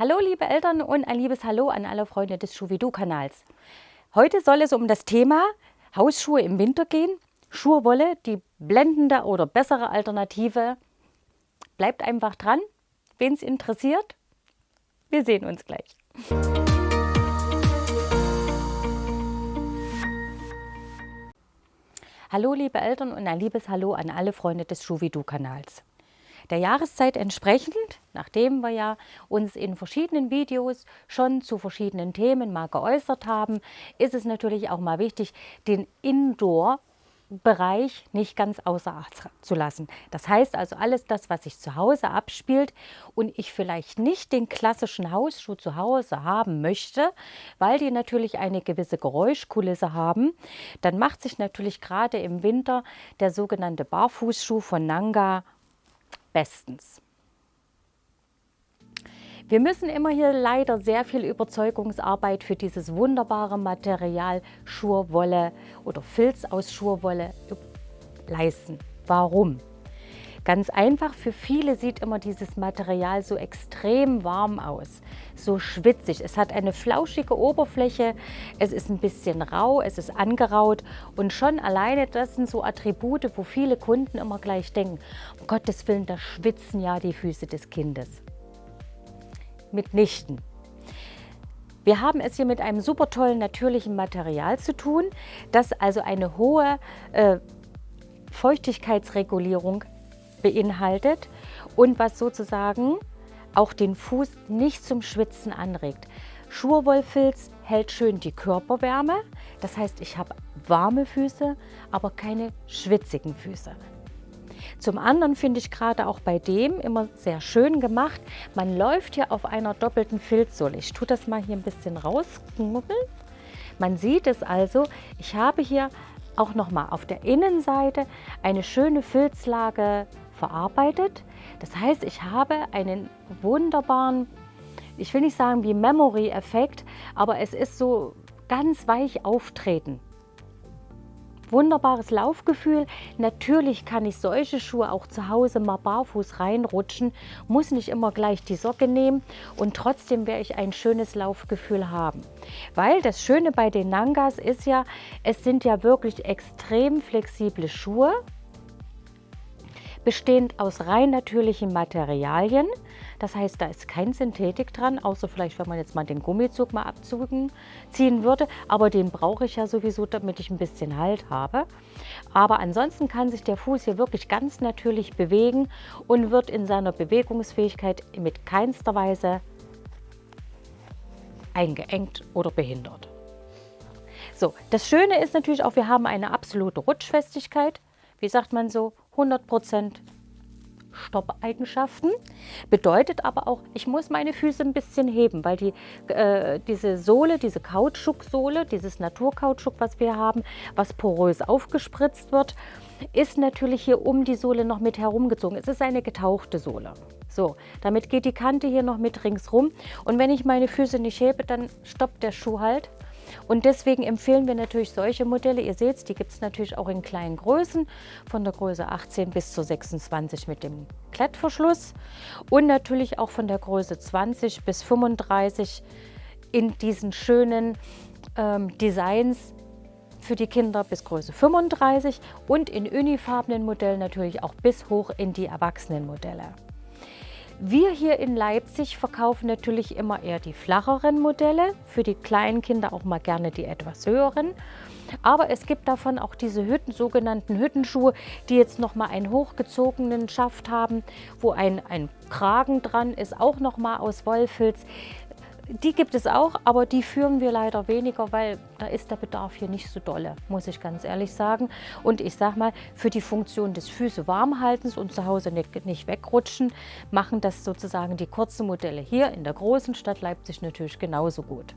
Hallo liebe Eltern und ein liebes Hallo an alle Freunde des Schuhvidoo-Kanals. Heute soll es um das Thema Hausschuhe im Winter gehen. Schurwolle, die blendende oder bessere Alternative. Bleibt einfach dran, wen es interessiert. Wir sehen uns gleich. Hallo liebe Eltern und ein liebes Hallo an alle Freunde des Schuhvidoo-Kanals der Jahreszeit entsprechend, nachdem wir ja uns in verschiedenen Videos schon zu verschiedenen Themen mal geäußert haben, ist es natürlich auch mal wichtig, den Indoor Bereich nicht ganz außer Acht zu lassen. Das heißt also alles das, was sich zu Hause abspielt und ich vielleicht nicht den klassischen Hausschuh zu Hause haben möchte, weil die natürlich eine gewisse Geräuschkulisse haben, dann macht sich natürlich gerade im Winter der sogenannte Barfußschuh von Nanga bestens. Wir müssen immer hier leider sehr viel Überzeugungsarbeit für dieses wunderbare Material Schurwolle oder Filz aus Schurwolle leisten. Warum? Ganz einfach, für viele sieht immer dieses Material so extrem warm aus, so schwitzig. Es hat eine flauschige Oberfläche, es ist ein bisschen rau, es ist angeraut und schon alleine das sind so Attribute, wo viele Kunden immer gleich denken, um Gottes Willen, da schwitzen ja die Füße des Kindes. Mitnichten. Wir haben es hier mit einem super tollen natürlichen Material zu tun, das also eine hohe äh, Feuchtigkeitsregulierung beinhaltet und was sozusagen auch den Fuß nicht zum Schwitzen anregt. Schurwollfilz hält schön die Körperwärme, das heißt, ich habe warme Füße, aber keine schwitzigen Füße. Zum anderen finde ich gerade auch bei dem immer sehr schön gemacht. Man läuft hier auf einer doppelten Filzsohle. Ich tue das mal hier ein bisschen rausknubbeln. Man sieht es also, ich habe hier auch nochmal auf der Innenseite eine schöne Filzlage verarbeitet. Das heißt, ich habe einen wunderbaren, ich will nicht sagen wie Memory-Effekt, aber es ist so ganz weich auftreten. Wunderbares Laufgefühl. Natürlich kann ich solche Schuhe auch zu Hause mal barfuß reinrutschen, muss nicht immer gleich die Socke nehmen und trotzdem werde ich ein schönes Laufgefühl haben. Weil das Schöne bei den Nangas ist ja, es sind ja wirklich extrem flexible Schuhe bestehend aus rein natürlichen Materialien. Das heißt, da ist kein Synthetik dran, außer vielleicht, wenn man jetzt mal den Gummizug mal abziehen würde. Aber den brauche ich ja sowieso, damit ich ein bisschen Halt habe. Aber ansonsten kann sich der Fuß hier wirklich ganz natürlich bewegen und wird in seiner Bewegungsfähigkeit mit keinster Weise eingeengt oder behindert. So, das Schöne ist natürlich auch, wir haben eine absolute Rutschfestigkeit. Wie sagt man so? 100% Stoppeigenschaften. Bedeutet aber auch, ich muss meine Füße ein bisschen heben, weil die, äh, diese Sohle, diese Kautschuksohle, dieses Naturkautschuk, was wir haben, was porös aufgespritzt wird, ist natürlich hier um die Sohle noch mit herumgezogen. Es ist eine getauchte Sohle. So, damit geht die Kante hier noch mit ringsrum. Und wenn ich meine Füße nicht hebe, dann stoppt der Schuh halt und deswegen empfehlen wir natürlich solche Modelle. Ihr seht es, die gibt es natürlich auch in kleinen Größen, von der Größe 18 bis zu 26 mit dem Klettverschluss und natürlich auch von der Größe 20 bis 35 in diesen schönen ähm, Designs für die Kinder bis Größe 35 und in unifarbenen Modellen natürlich auch bis hoch in die Erwachsenenmodelle. Wir hier in Leipzig verkaufen natürlich immer eher die flacheren Modelle, für die kleinen Kinder auch mal gerne die etwas höheren. Aber es gibt davon auch diese Hütten, sogenannten Hüttenschuhe, die jetzt nochmal einen hochgezogenen Schaft haben, wo ein, ein Kragen dran ist, auch nochmal aus Wollfilz. Die gibt es auch, aber die führen wir leider weniger, weil da ist der Bedarf hier nicht so dolle, muss ich ganz ehrlich sagen. Und ich sage mal, für die Funktion des Füße warmhaltens und zu Hause nicht, nicht wegrutschen, machen das sozusagen die kurzen Modelle hier in der großen Stadt Leipzig natürlich genauso gut.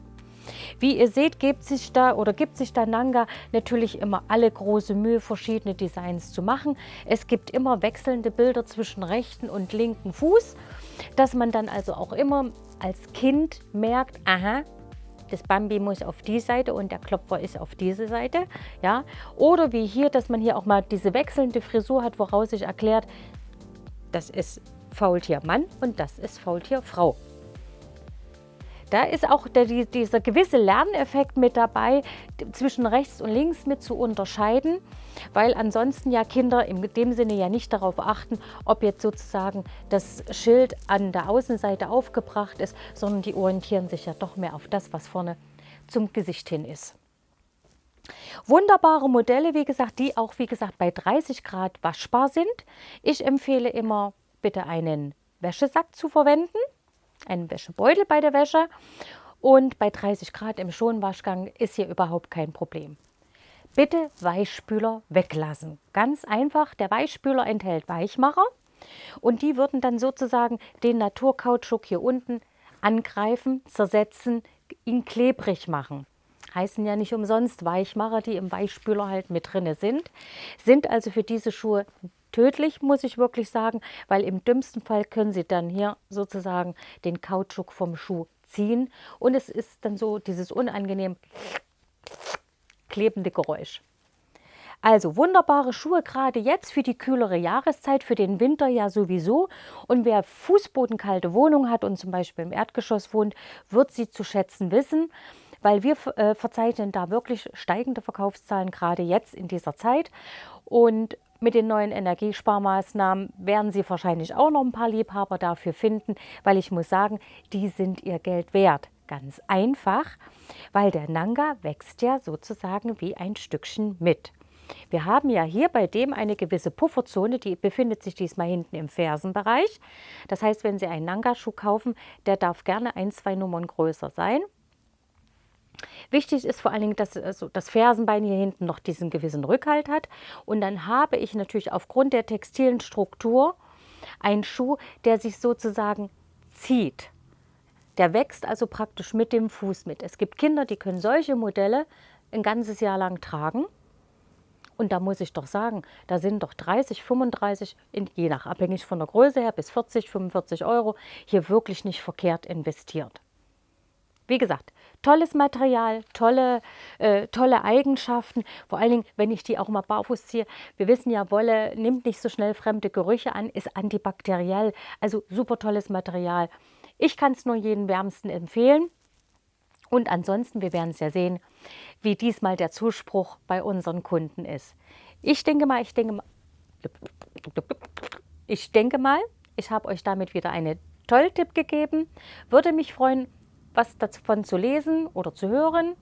Wie ihr seht, gibt sich da oder gibt sich da Nanga natürlich immer alle große Mühe, verschiedene Designs zu machen. Es gibt immer wechselnde Bilder zwischen rechten und linken Fuß, dass man dann also auch immer als Kind merkt, aha, das Bambi muss auf die Seite und der Klopfer ist auf diese Seite. Ja? Oder wie hier, dass man hier auch mal diese wechselnde Frisur hat, woraus sich erklärt, das ist Faultier Mann und das ist Faultier Frau. Da ist auch der, dieser gewisse Lerneffekt mit dabei, zwischen rechts und links mit zu unterscheiden, weil ansonsten ja Kinder in dem Sinne ja nicht darauf achten, ob jetzt sozusagen das Schild an der Außenseite aufgebracht ist, sondern die orientieren sich ja doch mehr auf das, was vorne zum Gesicht hin ist. Wunderbare Modelle, wie gesagt, die auch, wie gesagt, bei 30 Grad waschbar sind. Ich empfehle immer, bitte einen Wäschesack zu verwenden, einen Wäschebeutel bei der Wäsche. Und bei 30 Grad im Schonwaschgang ist hier überhaupt kein Problem. Bitte Weichspüler weglassen. Ganz einfach, der Weichspüler enthält Weichmacher und die würden dann sozusagen den Naturkautschuk hier unten angreifen, zersetzen, ihn klebrig machen heißen ja nicht umsonst Weichmacher, die im Weichspüler halt mit drin sind, sind also für diese Schuhe tödlich, muss ich wirklich sagen, weil im dümmsten Fall können sie dann hier sozusagen den Kautschuk vom Schuh ziehen und es ist dann so dieses unangenehm klebende Geräusch. Also wunderbare Schuhe, gerade jetzt für die kühlere Jahreszeit, für den Winter ja sowieso. Und wer fußbodenkalte Wohnung hat und zum Beispiel im Erdgeschoss wohnt, wird sie zu schätzen wissen weil wir äh, verzeichnen da wirklich steigende Verkaufszahlen, gerade jetzt in dieser Zeit. Und mit den neuen Energiesparmaßnahmen werden Sie wahrscheinlich auch noch ein paar Liebhaber dafür finden, weil ich muss sagen, die sind ihr Geld wert. Ganz einfach, weil der Nanga wächst ja sozusagen wie ein Stückchen mit. Wir haben ja hier bei dem eine gewisse Pufferzone, die befindet sich diesmal hinten im Fersenbereich. Das heißt, wenn Sie einen Nanga-Schuh kaufen, der darf gerne ein, zwei Nummern größer sein. Wichtig ist vor allen Dingen, dass also das Fersenbein hier hinten noch diesen gewissen Rückhalt hat. Und dann habe ich natürlich aufgrund der textilen Struktur einen Schuh, der sich sozusagen zieht. Der wächst also praktisch mit dem Fuß mit. Es gibt Kinder, die können solche Modelle ein ganzes Jahr lang tragen. Und da muss ich doch sagen, da sind doch 30, 35, je nach abhängig von der Größe her, bis 40, 45 Euro hier wirklich nicht verkehrt investiert. Wie gesagt, tolles Material, tolle, äh, tolle Eigenschaften. Vor allen Dingen, wenn ich die auch mal barfuß ziehe. Wir wissen ja, Wolle nimmt nicht so schnell fremde Gerüche an, ist antibakteriell. Also super tolles Material. Ich kann es nur jedem wärmsten empfehlen. Und ansonsten, wir werden es ja sehen, wie diesmal der Zuspruch bei unseren Kunden ist. Ich denke mal, ich denke mal, ich denke mal, ich habe euch damit wieder einen tollen Tipp gegeben. Würde mich freuen, was davon zu lesen oder zu hören.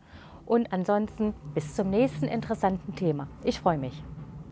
Und ansonsten bis zum nächsten interessanten Thema. Ich freue mich.